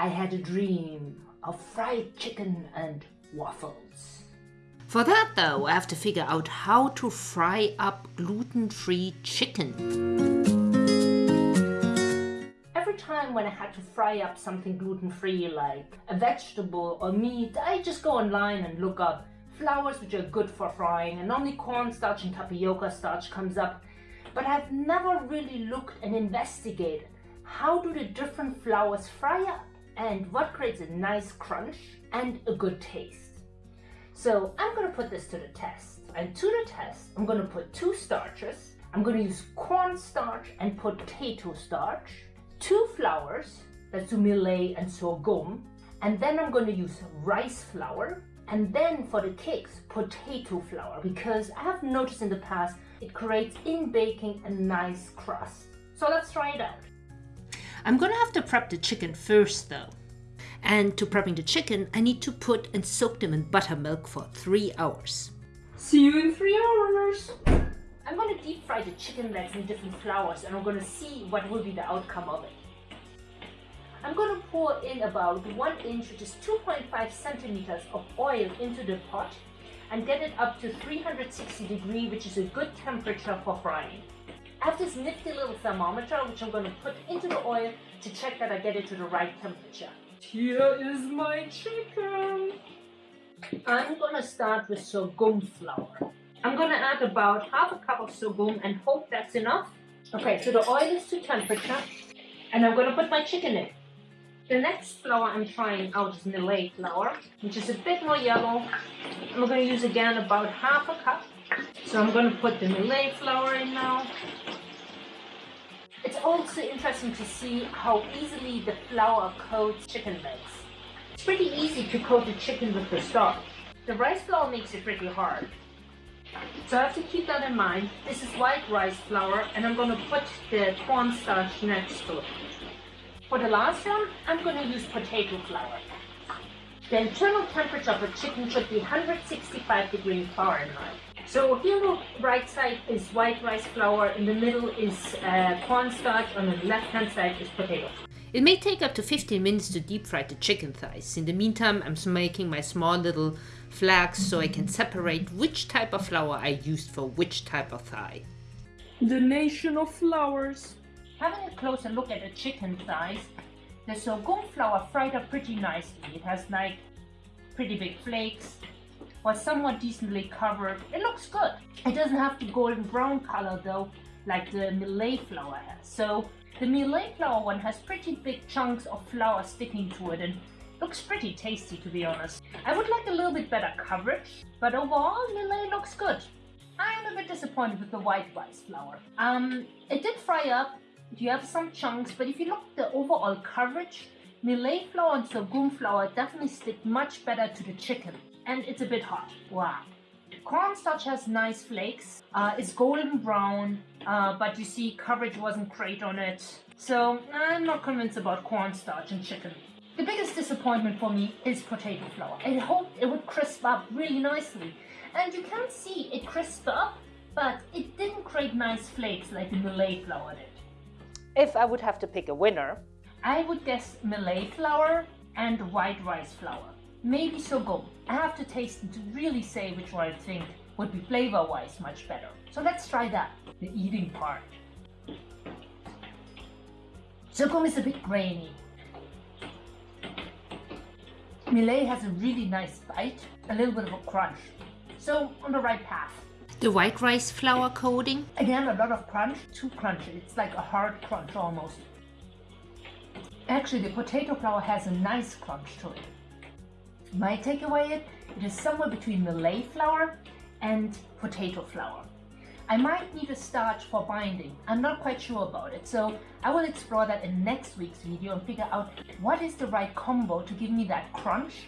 I had a dream of fried chicken and waffles. For that though, I have to figure out how to fry up gluten-free chicken. Every time when I had to fry up something gluten-free like a vegetable or meat, I just go online and look up flours which are good for frying and only cornstarch and tapioca starch comes up. But I've never really looked and investigated how do the different flours fry up and what creates a nice crunch and a good taste. So I'm going to put this to the test. And to the test, I'm going to put two starches. I'm going to use cornstarch and potato starch, two flours, that's millet and sorghum, and then I'm going to use rice flour, and then for the cakes, potato flour, because I have noticed in the past it creates in baking a nice crust. So let's try it out. I'm gonna have to prep the chicken first though. And to prepping the chicken, I need to put and soak them in buttermilk for three hours. See you in three hours. I'm to deep fry the chicken legs in different flours and I'm to see what will be the outcome of it. I'm to pour in about 1 inch, which is 2.5 centimeters of oil into the pot and get it up to 360 degree, which is a good temperature for frying. I have this nifty little thermometer, which I'm going to put into the oil to check that I get it to the right temperature. Here is my chicken. I'm gonna start with sorghum flour. I'm gonna add about half a cup of sorghum and hope that's enough. Okay, so the oil is to temperature and I'm gonna put my chicken in. The next flour I'm trying out is millet flour, which is a bit more yellow. I'm gonna use again about half a cup. So I'm gonna put the millet flour in now. It's also interesting to see how easily the flour coats chicken legs. It's pretty easy to coat the chicken with the starch. The rice flour makes it pretty hard. So I have to keep that in mind. This is white rice flour and I'm going to put the cornstarch next to it. For the last one, I'm going to use potato flour. The internal temperature of a chicken should be 165 degrees Fahrenheit. So here the right side is white rice flour, in the middle is uh, cornstarch, on the left hand side is potato. It may take up to 15 minutes to deep fry the chicken thighs. In the meantime, I'm making my small little flags so I can separate which type of flour I used for which type of thigh. The nation of flours. Having a closer look at the chicken thighs, the sorghum flour fried up pretty nicely. It has like pretty big flakes, was somewhat decently covered. It looks good. It doesn't have the golden brown color though, like the millet flour has. So the millet flour one has pretty big chunks of flour sticking to it and looks pretty tasty to be honest. I would like a little bit better coverage, but overall millet looks good. I am a bit disappointed with the white rice flour. Um, it did fry up, you have some chunks, but if you look at the overall coverage, millet flour and sorghum flour definitely stick much better to the chicken and it's a bit hot. Wow. Cornstarch has nice flakes. Uh, it's golden brown, uh, but you see coverage wasn't great on it. So I'm not convinced about cornstarch and chicken. The biggest disappointment for me is potato flour. I hoped it would crisp up really nicely. And you can see it crisp up, but it didn't create nice flakes like the millet flour did. If I would have to pick a winner, I would guess millet flour and white rice flour maybe sorghum. I have to taste it to really say which one I think would be flavor-wise much better. So let's try that, the eating part. Sorghum is a bit grainy. Millet has a really nice bite, a little bit of a crunch. So on the right path. The white rice flour coating? Again, a lot of crunch, too crunchy. It's like a hard crunch almost. Actually, the potato flour has a nice crunch to it. My takeaway is it is somewhere between millet flour and potato flour. I might need a starch for binding. I'm not quite sure about it, so I will explore that in next week's video and figure out what is the right combo to give me that crunch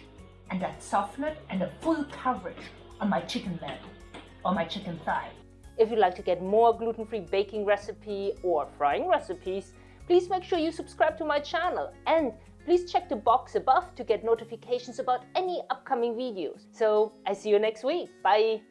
and that softness and a full coverage on my chicken leg or my chicken thigh. If you'd like to get more gluten-free baking recipe or frying recipes, please make sure you subscribe to my channel and Please check the box above to get notifications about any upcoming videos. So I see you next week. Bye!